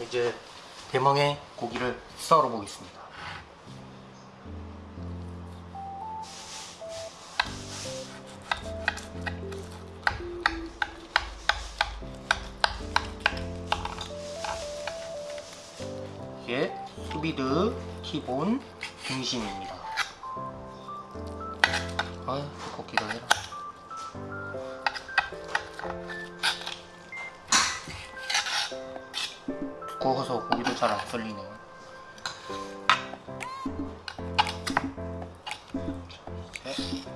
이제 대망의 고기를 썰어 보겠습니다. 이게 수비드 티본 등심입니다. 아유, 걷기도 해라. 두꺼워서 고기도 잘 안 썰리네요. 어?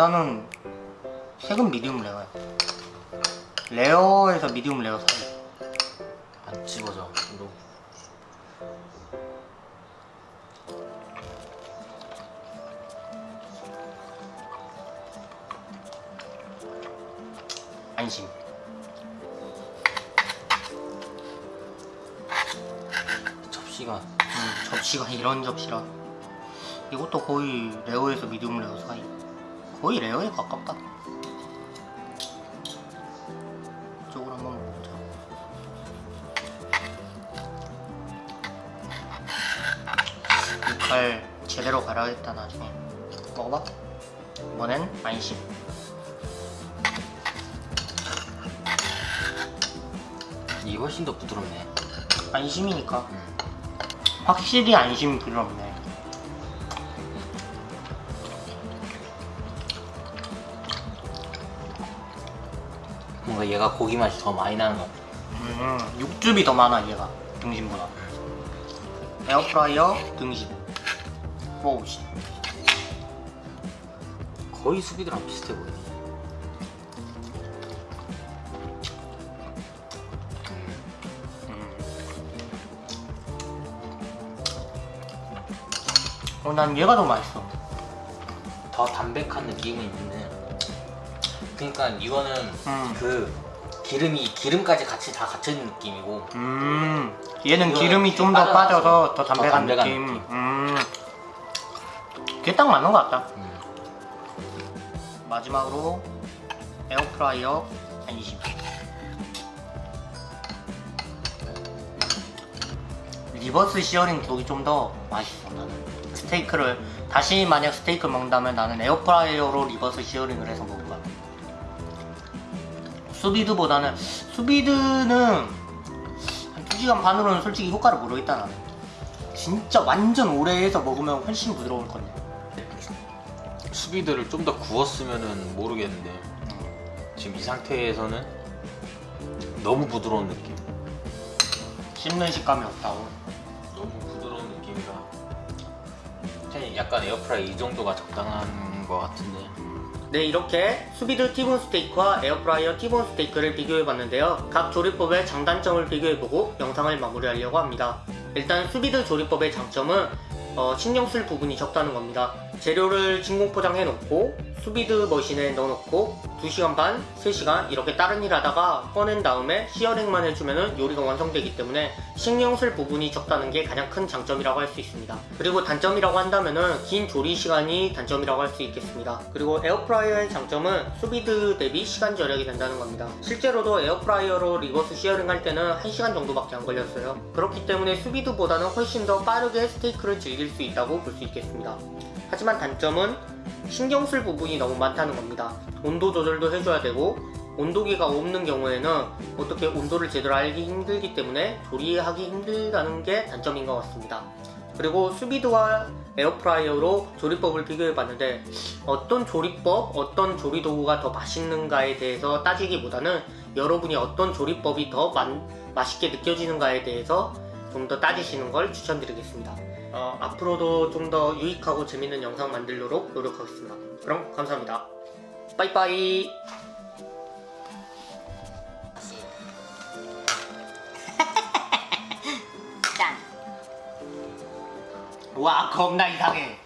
일단은 색은 medium rare야. rare에서 medium rare 사이. 안 집어져 이거 안심. 접시가 음, 접시가 이런 접시라. 이것도 거의 rare에서 medium rare 사이. 거의 rare에 가깝다. 이쪽으로 한번 먹어보자. 이 칼 제대로 갈아야겠다 나중에. 먹어봐. 이번엔 안심. 이게 훨씬 더 부드럽네 안심이니까. 음. 확실히 안심이 부드럽네. 뭔가 얘가 고기 맛이 더 많이 나는 것 같아. 음, 육즙이 더 많아 얘가. 등심보다. 에어프라이어 등심. 먹어보시 거의 수비드랑 비슷해 보이네 어, 난 얘가 더 맛있어. 더 담백한 느낌이 있는데 그러니까 이거는 음. 그 기름이 기름까지 같이 다 갇혀있는 느낌이고 음 얘는 기름이 좀 더 빠져서 더더 담백한, 담백한 느낌. 느낌. 음 그게 딱 맞는 것 같다 음. 마지막으로 에어프라이어 안심 reverse searing 쪽이 좀 더 맛있어 나는 스테이크를 다시 만약 스테이크 먹는다면 나는 에어프라이어로 reverse searing을 해서 먹을 거야 수비드보다는 수비드는 한 2시간 반으로는 솔직히 효과를 모르겠다 나는 진짜 완전 오래 해서 먹으면 훨씬 부드러울 건데. 수비드를 좀 더 구웠으면은 모르겠는데 지금 이 상태에서는 너무 부드러운 느낌. 씹는 식감이 없다고. 너무 부드러운 느낌이라. 약간 에어프라이 이 정도가 적당한 것 같은데 네 이렇게 수비드 티본 스테이크와 에어프라이어 티본 스테이크를 비교해봤는데요. 각 조리법의 장단점을 비교해보고 영상을 마무리하려고 합니다. 일단 수비드 조리법의 장점은 어, 신경 쓸 부분이 적다는 겁니다 재료를 진공 포장해 놓고 수비드 머신에 넣어놓고 2시간 반, 3시간 이렇게 다른 일 하다가 꺼낸 다음에 searing만 해주면 요리가 완성되기 때문에 신경 쓸 부분이 적다는 게 가장 큰 장점이라고 할 수 있습니다. 그리고 단점이라고 한다면은 긴 조리 시간이 단점이라고 할 수 있겠습니다. 그리고 에어프라이어의 장점은 수비드 대비 시간 절약이 된다는 겁니다. 실제로도 에어프라이어로 reverse searing 할 때는 1시간 정도밖에 안 걸렸어요. 그렇기 때문에 수비드보다는 훨씬 더 빠르게 스테이크를 즐길 수 있다고 볼 수 있겠습니다. 하지만 단점은 신경 쓸 부분이 너무 많다는 겁니다. 온도 조절도 해줘야 되고 온도계가 없는 경우에는 어떻게 온도를 제대로 알기 힘들기 때문에 조리하기 힘들다는 게 단점인 것 같습니다. 그리고 수비드와 에어프라이어로 조리법을 비교해봤는데 어떤 조리법, 어떤 조리도구가 더 맛있는가에 대해서 따지기보다는 여러분이 어떤 조리법이 더 만- 맛있게 느껴지는가에 대해서 좀 더 따지시는 걸 추천드리겠습니다. 어, 앞으로도 좀 더 유익하고 재밌는 영상 만들도록 노력하겠습니다. 그럼 감사합니다. 빠이빠이. 짠. 와 겁나 이상해.